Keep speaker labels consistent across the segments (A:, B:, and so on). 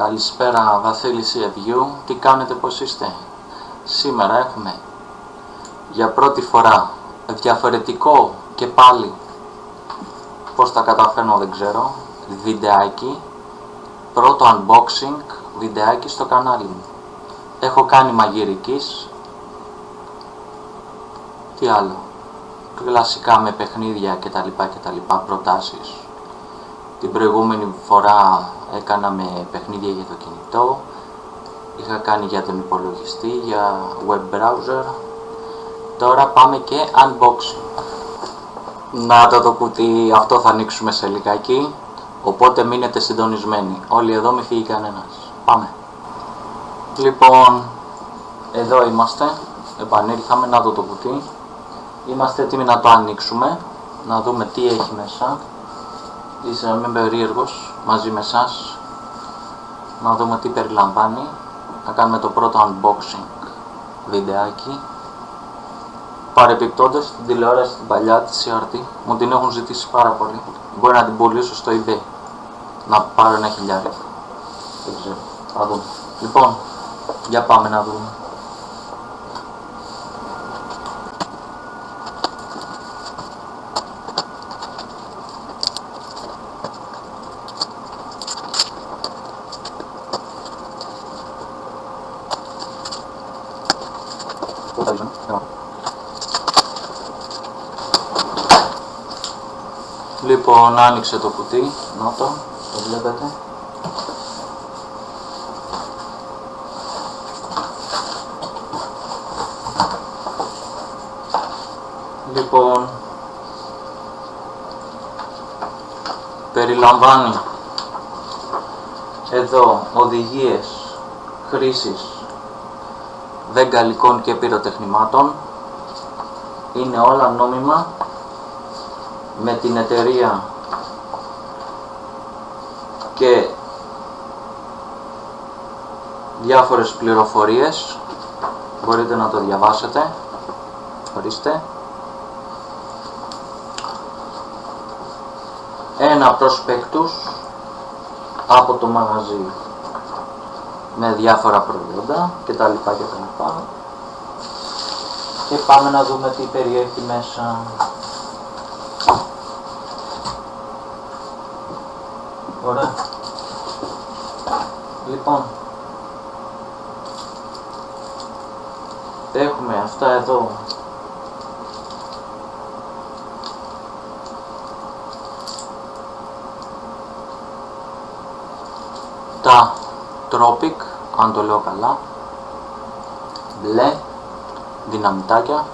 A: Καλησπέρα Βασίλης Ευγιού, τι κάνετε πως είστε; Σήμερα έχουμε για πρώτη φορά διαφορετικό και πάλι πως τα καταφέρνω δεν ξέρω βιντεάκι. Πρώτο unboxing βιντεάκι στο κανάλι μου. Έχω κάνει μαγειρικής. Τι άλλο; Κλασικά με παιχνίδια κτλ κτλ προτάσεις. Την προηγούμενη φορά έκανα με παιχνίδια για το κινητό. Είχα κάνει για τον υπολογιστή, για web browser. Τώρα πάμε και unboxing. Να το το κουτί αυτό θα ανοίξουμε σε λιγάκι οπότε μείνετε συντονισμένοι. Όλοι εδώ μη φύγει κανένας. Πάμε. Λοιπόν εδώ είμαστε. Επανήλθαμε να δω το κουτί είμαστε έτοιμοι να το ανοίξουμε να δούμε τι έχει μέσα είσαι να μην περίεργος μαζί με εσάς να δούμε τι περιλαμβάνει να κάνουμε το πρώτο unboxing βιντεάκι. Παρεπιπτόντως την τηλεόραση την παλιά της CRT μου την έχουν ζητήσει πάρα πολύ. Μπορεί να την πουλήσω στο eBay. Να πάρω ένα χιλιάρι. Δεν ξέρω, θα δούμε. Λοιπόν, για πάμε να δούμε Λοιπόν, άνοιξε το κουτί, να το, το βλέπετε. Λοιπόν, περιλαμβάνει εδώ οδηγίες χρήσης βεγγαλικών και πυροτεχνημάτων. Είναι όλα νόμιμα με την εταιρεία και διάφορες πληροφορίες. Μπορείτε να το διαβάσετε. Ορίστε. Ένα προσπέκτους από το μαγαζί με διάφορα προϊόντα και τα λοιπά και τα λοιπά. Και πάμε να δούμε τι περιέχει μέσα. Ωραία. Λοιπόν, έχουμε αυτά εδώ. Τα Tropic, αν το λέω καλά, μπλε, δυναμητάκια.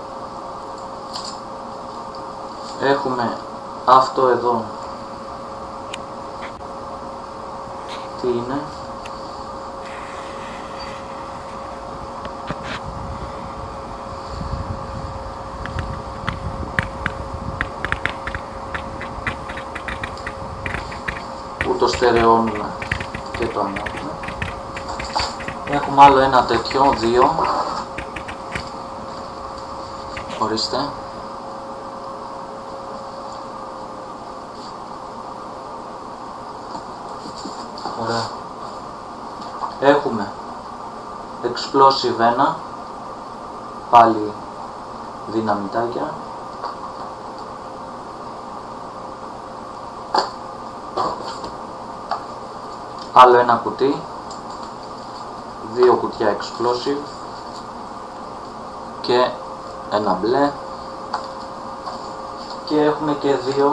A: Έχουμε αυτό εδώ. Τι είναι; Που το στερεώνουμε και το ανάβουμε έχουμε άλλο ένα τέτοιο, δύο ορίστε Ωραία. Έχουμε explosive 1, πάλι δυναμητάκια. Άλλο ένα κουτί, δύο κουτιά explosive και ένα μπλε και έχουμε και δύο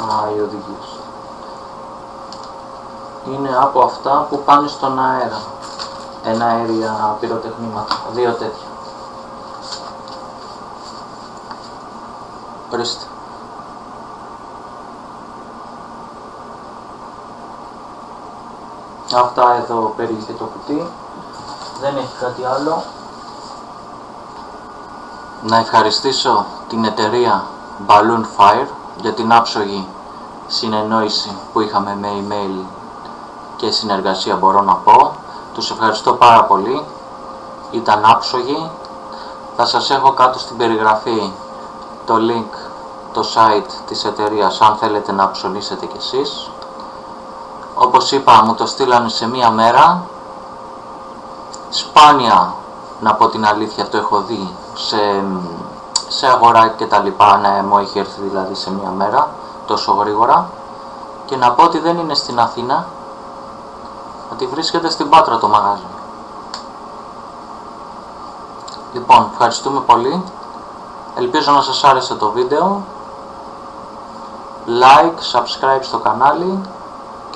A: α, οι οδηγίες είναι από αυτά που πάνε στον αέρα. Ένα αέρια πυροτεχνήματα. Δύο τέτοια. Ορίστε. Αυτά εδώ περιείχε το κουτί. Δεν έχει κάτι άλλο. Να ευχαριστήσω την εταιρεία Balloon Fire για την άψογη συνεννόηση που είχαμε με email και συνεργασία μπορώ να πω. Τους ευχαριστώ πάρα πολύ. Ήταν άψογοι. Θα σας έχω κάτω στην περιγραφή το link, το site της εταιρείας αν θέλετε να ψωνίσετε κι εσείς. Όπως είπα μου το στείλανε σε μία μέρα. Σπάνια, να πω την αλήθεια, το έχω δει σε, σε αγορά και τα λοιπά, να μου έχει έρθει δηλαδή σε μία μέρα, τόσο γρήγορα. Και να πω ότι δεν είναι στην Αθήνα, ότι βρίσκεται στην Πάτρα το μαγάζι. Λοιπόν, ευχαριστούμε πολύ. Ελπίζω να σας άρεσε το βίντεο. Like, subscribe στο κανάλι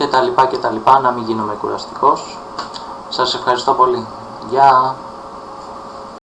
A: και τα λοιπά και τα λοιπά, να μην γίνομαι κουραστικός. Σας ευχαριστώ πολύ. Γεια!